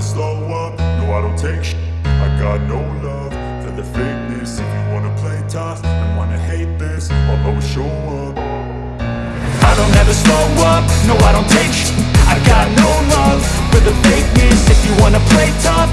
never slow up, no I don't take sh I got no love for the fakeness. If you wanna play tough and wanna hate this, I'll always show up. I don't ever slow up, no I don't take sh I got no love for the fakeness. If you wanna play tough